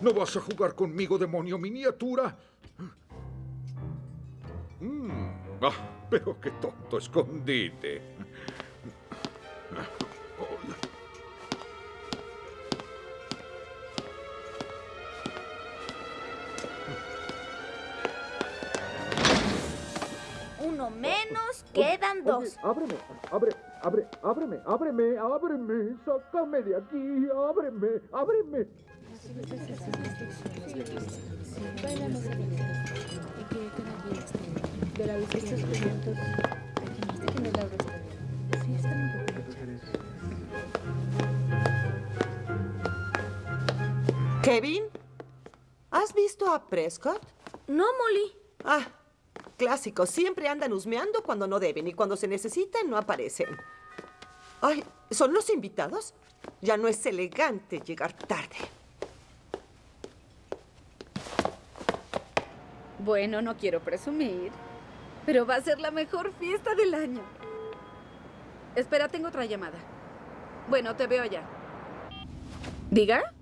¿No vas a jugar conmigo, demonio miniatura? Mm, ah, pero qué tonto escondite. Uno menos, quedan dos. ábreme, abre, abre, ábreme, ábreme, ábreme, sácame de aquí, ábreme, ábreme. Kevin, ¿has visto a Prescott? No, Molly. Ah, clásico. Siempre andan husmeando cuando no deben y cuando se necesitan no aparecen. Ay, ¿son los invitados? Ya no es elegante llegar tarde. Bueno, no quiero presumir, pero va a ser la mejor fiesta del año. Espera, tengo otra llamada. Bueno, te veo ya. ¿Diga?